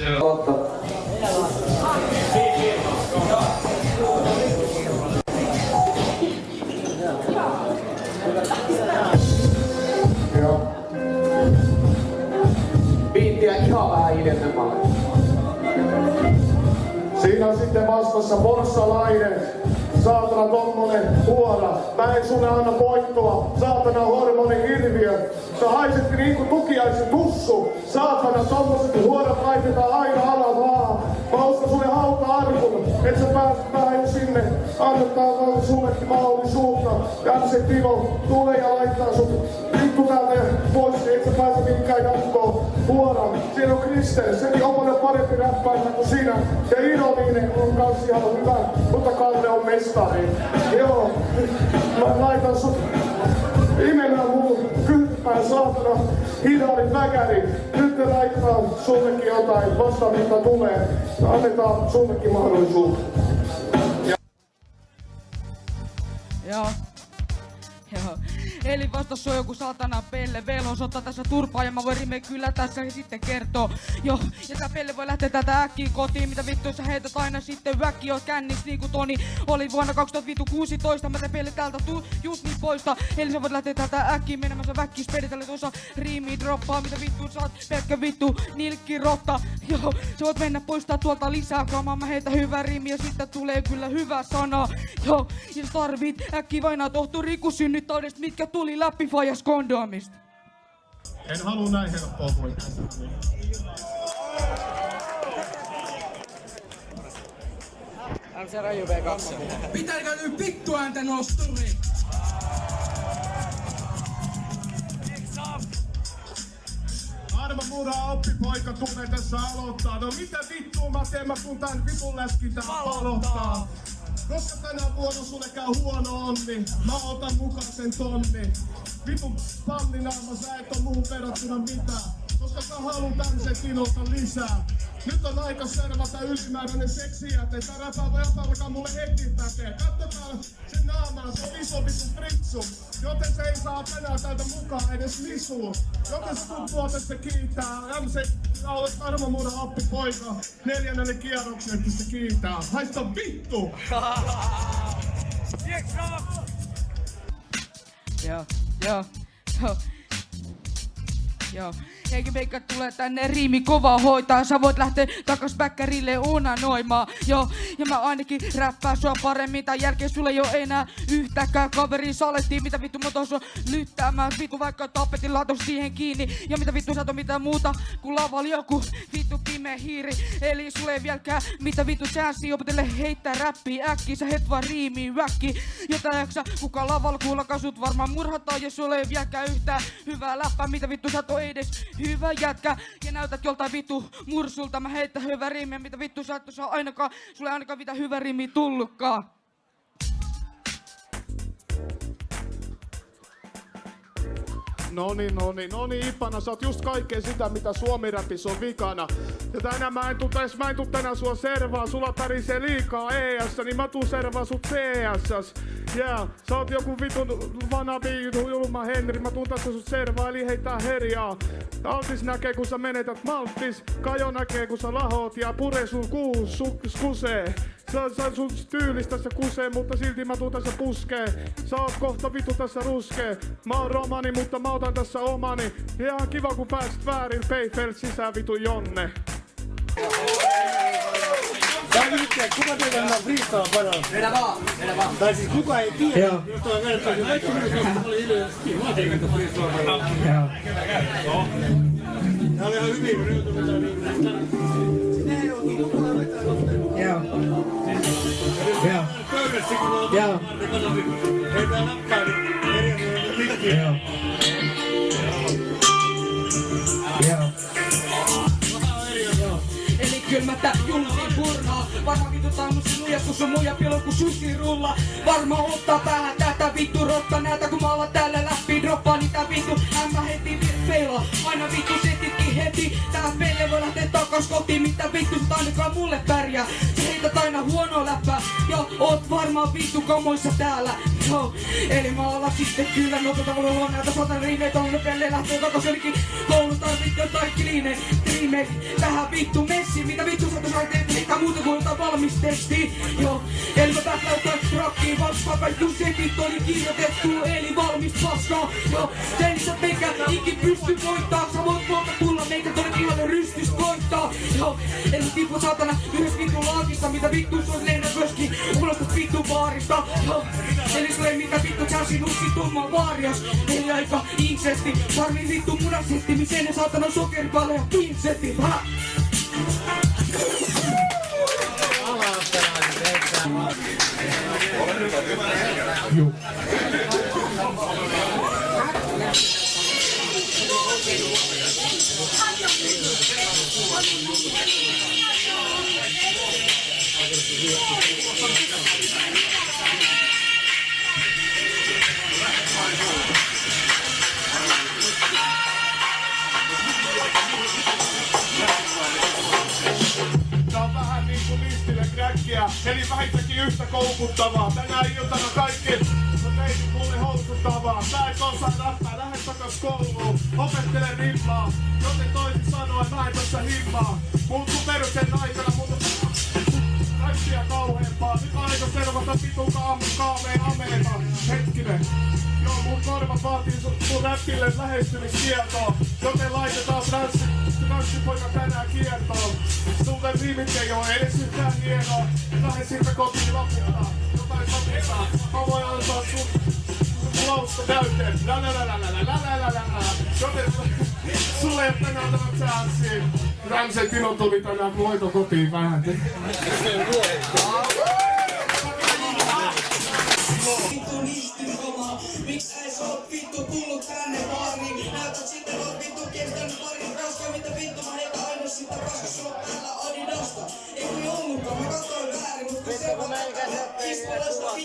Totta. Siinä on sitten vastassa porssalainen. Saatana tommonen huora. Mä en sulle anna voittoa. Saatana hormoni hirviö. Sä haiset niinku tukiaisen tussu. Saatana tommoset huorat laitetaan aina alavaa. Mä ostan sulle hauta-arkun. Et sä pääset päin sinne. Annetaan vaan sullekin mahdollisuutta. Janse Timo, tule ja laittaa sut vittu täältä pois. Et sä pääse mihinkään jatkoon. Huora. Siinä on Kristen. Sekin on paljon parempi räppäistä kuin sinä. Ja Ironinen on kans ihan hyvä. Mutta Kalle on mestari. Joo. Mä laitan sut Imenä mun kylppään saatana hidaali väkäri. Nyt ne laittaa sullekin jotain vasta mitä tulee. Annetaan sullekin mahdollisuus. Joo. Joo. Eli vastassa on joku satana pelle. Velo ottaa tässä turpaa ja mä voin rime kyllä tässä sitten kertoo. Joo, ja tää pelle voi lähteä tätä äkkiä kotiin. Mitä vittu sä heität aina sitten väkki oot kännis niinku Toni oli vuonna 2016. Mä tän pelle täältä tuu just niin poista. Eli sä voit lähteä täältä äkkiä menemään sä väkkis peritelle tuossa riimi droppaa. Mitä vittu sä oot pelkkä vittu nilkki rotta. Joo, sä voit mennä poistaa tuolta lisää kamaa. Mä heitä hyvä riimi ja sitten tulee kyllä hyvä sana. Joo, ja sä tarvit äkkiä vainaa tohtori synnyttäjistä, mitkä tuli läpi fajas kondomista. En halua näin helppoa voittaa. Pitääkö nyt vittu ääntä nosturi? Arma mura oppipoika tulee tässä aloittaa. No mitä vittua mä teen, mä kun tän vitun läskin tää palottaa. Koska tänä vuonna sulle käy huono onni, mä otan mukaan sen tonni. Vitun pallinaama, sä et oo muuhun verrattuna mitään. Koska sä haluun tämmösen tinolta lisää. Nyt on aika servata ylimääräinen seksijäte. Tää räpää voi alkaa mulle heti pätee. Kattokaa sen naamaa, se on iso vitun fritsu. Joten se ei saa tänään täältä mukaan edes lisuu. Joten se tuntuu, että se kiittää. MC olet Armo Mura appi poika. Neljännelle kierrokselle, että se kiittää. Haista vittu! Joo, joo, joo. Joo. Eikä meikä tulee tänne riimi kovaa hoitaa. Sä voit lähteä takas bäkkärille unanoimaan. Joo, ja mä ainakin räppää sua paremmin. Tai jälkeen sulle ei oo enää yhtäkään kaveri salettiin. Mitä vittu mä tuossa lyttäämään. Vittu vaikka tapetin laatos siihen kiinni. Ja mitä vittu sä mitään muuta kuin lavalla joku vittu pimeä hiiri. Eli sulle ei vieläkään mitä vittu chanssi opetelle heittää räppiä äkki. Sä het vaan riimiin väkki. Jota jaksa kuka lavalla kuulla kasut varmaan murhataan. Ja sulle ei vieläkään yhtään hyvää läppää. Mitä vittu sä et edes hyvä jätkä. Ja näytät joltain vittu mursulta. Mä heittää hyvä riimiä. Mitä vittu sä et ainakaan, sulle ainakaan mitä hyvä riimi tullutkaan. No niin, no no Ipana, sä oot just kaikkea sitä, mitä suomi-räpissä on vikana. Ja tänään mä en tuu, täs, mä en tuu tänään sua servaa, sulla tarisee liikaa ES, niin mä tuun servaa sut CS. Yeah, sä oot joku vitun vanabi, julma Henri, mä tuun tässä sut servaa, eli heittää herjaa. Altis näkee, kun sä menetät malttis, Kajo näkee, kun sä lahot, ja pure sun kuus, su, skusee. Sä, sä sun tyylistä se kusee, mutta silti mä tuun tässä puskee. Sä oot kohta vittu tässä ruskee. Mä oon romani, mutta mä otan tässä omani. Ihan kiva kun pääsit väärin, Payfeld sisään vitu Jonne. Tää on nyt, kuka teillä on freestyle paras? Vedä vaan, vedä vaan. Tai siis kuka ei tiedä, Joo. jos toi vertaa, niin kaikki mitä oli hiljaisesti. Mä tein että freestyle paras. Joo. Tää oli ihan hyvin, kun nyt on Joo. Joo. pöydässä, kun on Joo. Eli kylmättä julmiin purnaa Varma vitutaan mun sinuja kun sun muija pilo kun sushi rulla. Varma ottaa päähän tätä vittu rotta Näytä kun mä alan täällä läpi droppaa niitä vittu. Ämmä heti feila Aina vittu setitkin heti. Tää pelle voi lähteä takas kotiin Mitä vittu sä ainakaan mulle pärjää. Sä heität aina huonoa läppää. Ja oot varmaan vittu kamoissa täällä Joo, eli mä olla sitten kyllä nopeeta mulla huomioon, että sotan riimeet on nopealle lähtee takaisin koulusta sitten kaikki liine, riimeet. Tähän vittu messi, mitä vittu sä tuossa teet, mikä muuta kuin jotain valmis teksti. Joo, eli mä päästään jotain rockiin, vaikka kaikki se vittu oli kirjoitettu, eli valmis paskaa. Joo, sen sä meikä ikin pysty voittaa, sä voit tulla meikä tonne voittaa. Joo, eli sä tippu saatana yhdessä vittu laakista, mitä vittu se on lennä myöskin, unohtat vittu baarista. Joo, eli sulle mitä vittu chassi nussi tumma vaarias, eli aika insesti, sarmi vittu munasetti, misen ne saatana sokeripale ja pinsetti. Ha! Tää eli vähintäänkin yhtä koukuttavaa. Tänä iltana kaikki on teinyt mulle houkuttavaa. Sä et osaa räppää, lähde takas kouluun. Opettele rimmaa, joten toisin sanoen mä en tässä himmaa. Muuttu peruksen aikana, mutta räppiä kauheempaa. Nyt aika servata vitun kaamu kaameen ameeta. Hetkinen. Joo, mun korvat vaatii sun, räppille lähestymiskieltoa. Joten laitetaan transsi, transsipoika tänään kiertoon. Ei oo edes yhtään hienoa. Lähde siitä kotiin loputtaa. Jotain sopitaa. Mä voin antaa sun lausta täyteen. La la la la la la la la la. Joten sulle ei tänään tämä chanssi. Ramsen Tino tuli tänään voito kotiin vähän. Vittu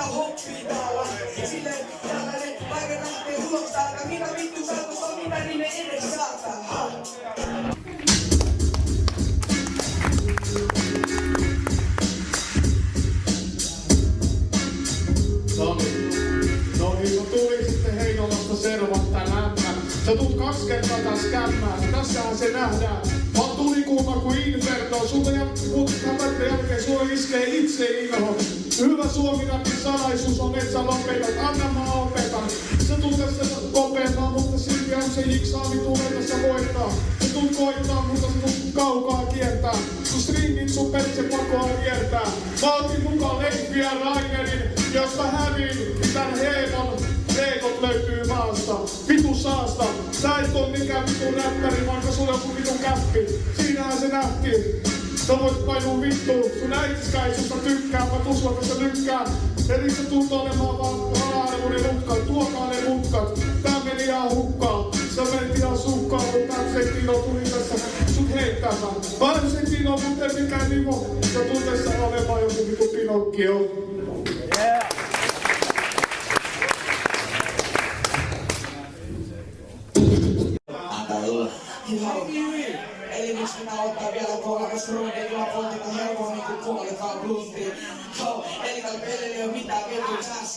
sitä hoksuitaa. Sille tällainen vaikka lähtee ulos täältä, mitä vittu saatossa, mitä niin edes saattaa. Sä tuut kaksi kertaa taas kämmään. Tässähän se nähdään. Mä oon tulikuuma kuin Inferno. Sulta ja mut tämän jälkeen sulla iskee itse inho. Hyvä suomi salaisuus on, et sä lopetat. Anna mä opetan. Sä tuut tässä kopeamaan, mutta silti on se jiksaami tulee tässä voittaa. Sä tuut koittaa, mutta sä tuut kaukaa kiertää. Sun stringit sun perse pakoa kiertää. Mä otin mukaan Leiffiä Rainerin, jos mä reekot löytyy maasta. Vitu saasta. Sä et oo mikään vitu räppäri, vaikka sulla on vitu käppi. Siinähän se nähtiin. Sä voit painua vittuun, sun äitiskään ei susta tykkää, mä tuslakasta tykkään. Eli sä tuut olemaan vaan raha-arvoinen mutkat, tuokaa ne mutkat. Tää meni ihan hukkaan, sä menit ihan sukkaan, mutta tää Tino tuli tässä sut heittämään. Mä en se Tino, mutta ei mikään nimo. Sä tuut tässä olemaan joku vitu Pinokkio.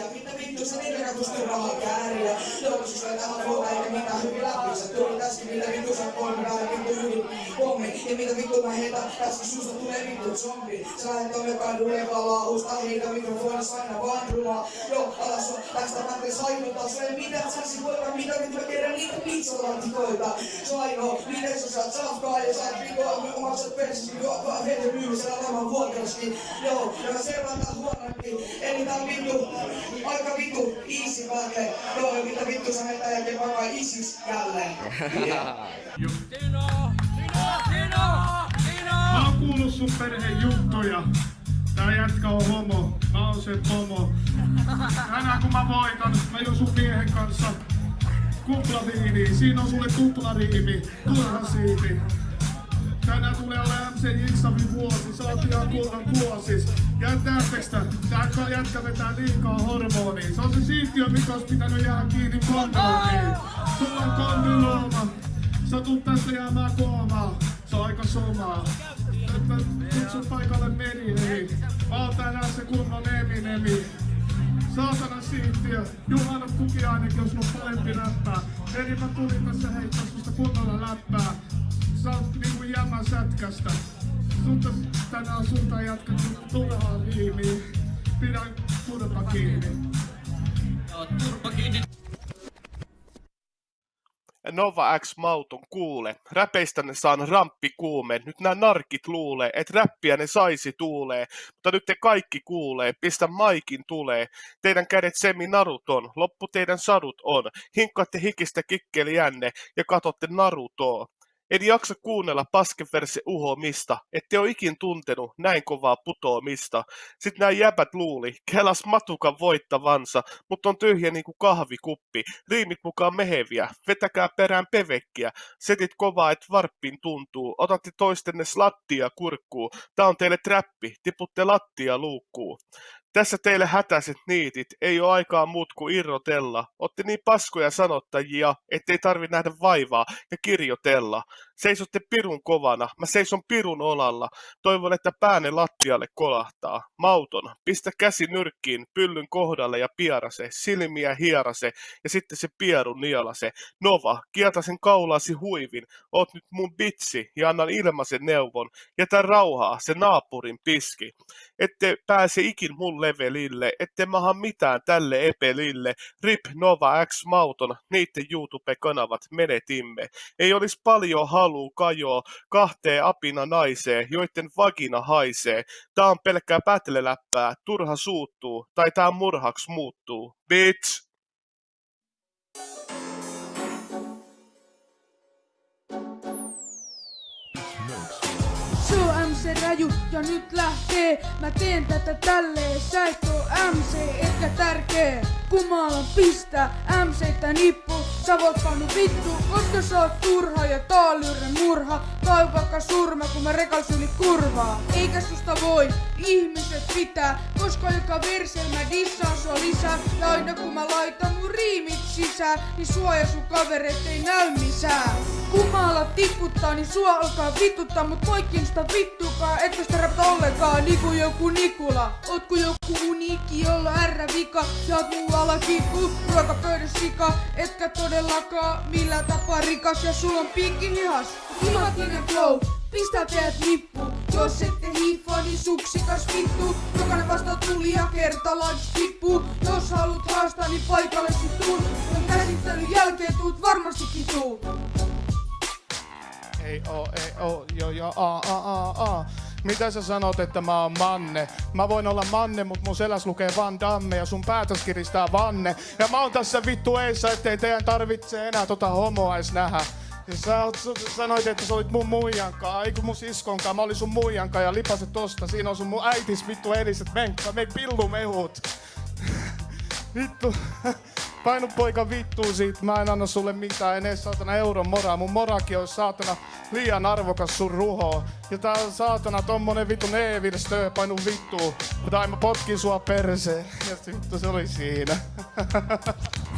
Appuntamento sereno con questo rock, teollisuus sai täällä ruokaa eikä mitään hyvin läpissä. Tuli tässäkin mitä vittu sä kolme tai vittu hyvin pommi. Ja mitä vittu mä heitä tässäkin susta tulee vittu zombi. Sä et ole kadulle kalaa usta heitä mikrofonissa aina vaan rumaa. Joo, ala sua tästä pätkän sainottaa. Sä ei mitään sänsi voita mitä nyt mä kerran niitä pizzalantikoita. Sä ainoa, miten sä saat safkaa ja sä et rikoa. Mä maksat persis, juo vaan heti myymisellä tämän vuokraskin. Joo, ja mä seuraan tää huonokin. Eli tää on vittu, aika vittu easy päälle. Joo, mitä vittu sä heitä jälkeen vaikka isis jälleen. Mä oon kuullut sun perheen juttuja. Tää jätkä on homo, mä oon se pomo. Tänään kun mä voitan, mä juon sun miehen kanssa kuplaviini. Siinä on sulle tuplariimi, turha siipi. Tänään tulee olla MC Jiksavi vuosi, sä oot ihan kullan vuosis. Jättäättekö tää? Tää jätkä vetää liikaa hormonia. Se on se siittiö, mikä ois pitänyt jäädä kiinni kondolomiin. Sulla on kondylooma, sä tuut tästä jäämään koomaan. Se on aika somaa. Että kutsu paikalle Meninemi. Mä oon tänään se kunnon Eminemi. Saatana siittiö, Juhana tuki ainakin, jos on parempi räppää. Eli mä tulin tässä heittää susta kunnolla läppää. Sä oot niinku jämän sätkästä. Sulta tänään sulta jatkettu turhaa riimiä. Pidä turpa kiinni. Nova X Mauton kuule, räpeistä ne saan ramppi kuume, nyt nämä narkit luulee, et räppiä ne saisi tuulee, mutta nyt te kaikki kuulee, pistä maikin tulee, teidän kädet semi naruton, loppu teidän sadut on, hinkkaatte hikistä kikkeliänne ja katotte Narutoa. En jaksa kuunnella paskeverse uhomista, ette oo ikin tuntenut näin kovaa putoamista. Sitten nämä jäbät luuli, kelas matukan voittavansa, mutta on tyhjä niinku kahvikuppi. Riimit mukaan meheviä, vetäkää perään pevekkiä. Setit kovaa, et varppiin tuntuu. Otatte toistenne slattia kurkkuu. Tää on teille trappi, tiputte lattia luukkuu. Tässä teille hätäiset niitit, ei ole aikaa muut kuin irrotella. Otte niin paskoja sanottajia, ettei tarvi nähdä vaivaa ja kirjoitella. Seisotte pirun kovana, mä seison pirun olalla. Toivon, että päänne lattialle kolahtaa. Mauton, pistä käsi nyrkkiin, pyllyn kohdalle ja pierase, silmiä hierase ja sitten se pieru nielase. Nova, kieta sen kaulasi huivin, oot nyt mun bitsi ja annan ilmaisen neuvon. Jätä rauhaa, se naapurin piski. Ette pääse ikin mun levelille, ette maha mitään tälle epelille. Rip Nova X Mauton, niitten YouTube-kanavat menetimme. Ei olisi paljon haluu kajoa kahteen apina naiseen, joitten vagina haisee. Tää on pelkkää pätleläppää, turha suuttuu, tai tää murhaks muuttuu. Bitch! Raju ja nyt lähtee. Mä teen tätä tälleen, sä et oo MC, etkä tärkee. Kumalan pistä MCtä nippu, sä voit pannu vittu, koska sä oot turha ja taalyren murha. Tai vaikka surma, kun mä rekals yli kurvaa. Eikä susta voi ihmiset pitää, koska joka versel mä dissaan sua lisää. Ja aina kun mä laitan mun riimit sisään, niin suoja sun kavereet ei näy missään. Kumala tiputtaa, niin sua alkaa vituttaa, mut poikkin sitä vittukaa, etkö sitä rapta ollenkaan, niinku joku Nikula. Oot ku joku uniikki, jolla R vika, ja oot muualla kikku, ruokapöydässä sika, etkä todellakaan millään tapaa rikas, ja sulla on piikki hihas. Imatinen flow, pistää teidät nippu, jos ette hiiffaa, niin suksikas vittu. Jokainen vasta tuli ja kertalaan tippuu, jos haluat haastaa, niin paikalle sit tuun. Mun käsittelyn jälkeen tuut varmastikin tuu. Ei oo, ei oo, jo jo, a a a a. Mitä sä sanot, että mä oon manne? Mä voin olla manne, mut mun seläs lukee Van Damme ja sun päätös kiristää vanne. Ja mä oon tässä vittu eessä, ettei teidän tarvitse enää tota homoa edes nähdä. Ja sä, oot, sä sanoit, että sä olit mun muijankaa, eikö mun siskonkaan, mä olin sun muijankaa ja lipaset tosta. Siinä on sun mun äitis vittu ediset menkka, me pillumehut. Vittu. Painu poika vittuu siitä, mä en anna sulle mitään, en edes saatana euron moraa. Mun morakin on saatana liian arvokas sun ruho. Ja tää on saatana tommonen vittu neevirstö, painu vittuu. Tai mä potkin sua perseen. Ja vittu se oli siinä.